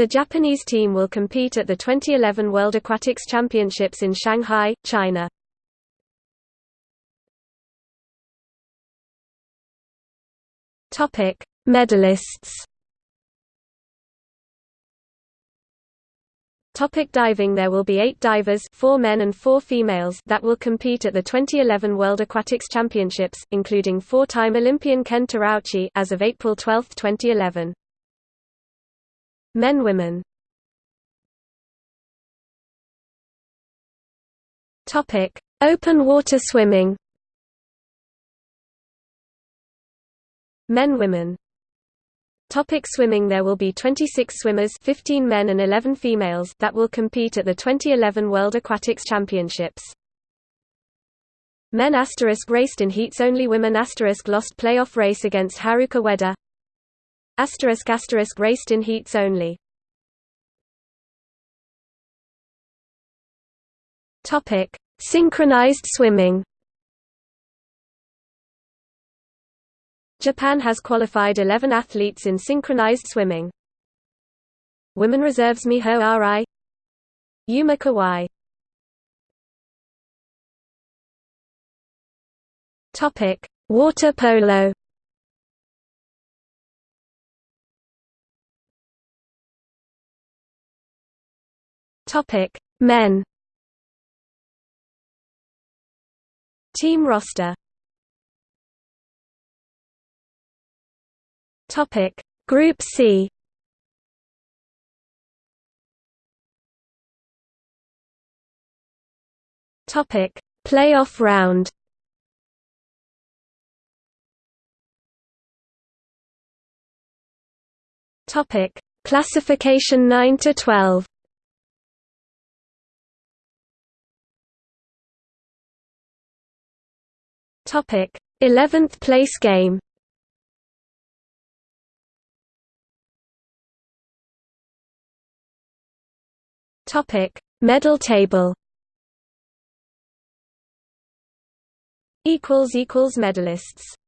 The Japanese team will compete at the 2011 World Aquatics Championships in Shanghai, China. Topic: Medalists. Topic diving There will be eight divers four men and four females that will compete at the 2011 World Aquatics Championships, including four-time Olympian Ken Terauchi as of April 12, 2011. Men Women. Topic: Open water swimming. Men Women. Topic swimming. There will be 26 swimmers 15 men and 11 females that will compete at the 2011 World Aquatics Championships. Men asterisk raced in heats only. Women asterisk lost playoff race against Haruka Ueda Asterisk asterisk raced in heats only. Topic: Synchronized swimming. Japan has qualified 11 athletes in synchronized swimming. Women reserves Miho Arai, Yuma Kawai. Topic: Water polo. Topic: Men. Team roster. Topic: Group C. Topic: Playoff round. Topic: Classification 9 to 12. Topic: 11th place game. Topic: Medal table. Equals equals medalists.